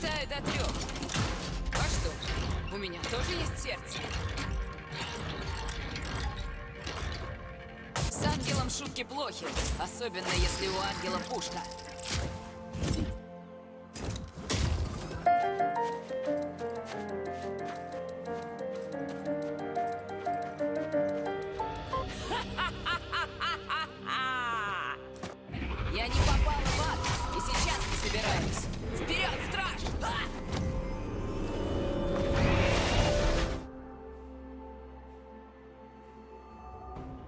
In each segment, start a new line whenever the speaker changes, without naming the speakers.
считаю до трех. А что, у меня тоже есть сердце? С ангелом шутки плохи, особенно если у ангела пушка.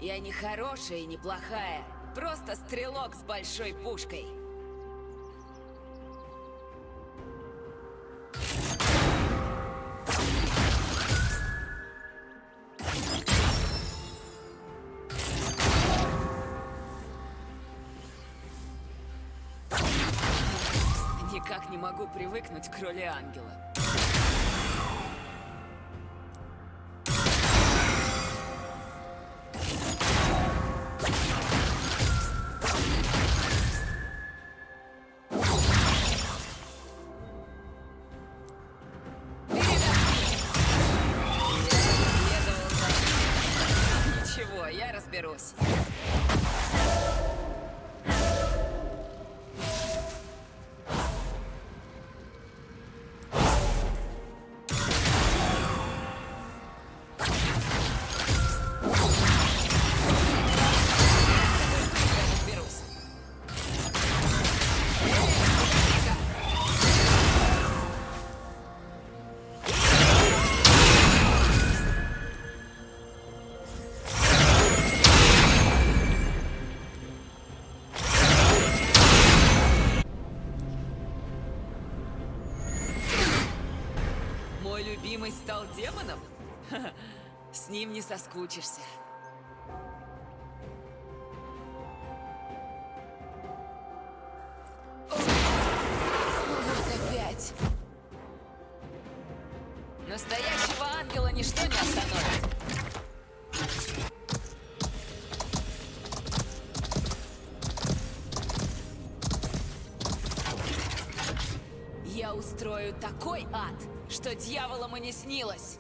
Я не хорошая и не плохая, просто стрелок с большой пушкой. Никак не могу привыкнуть к роли ангела. Разберусь. Мой любимый стал демоном? С ним не соскучишься. Вот опять. Настоящего ангела ничто не остановит. Устрою такой ад, что дьяволам и не снилось.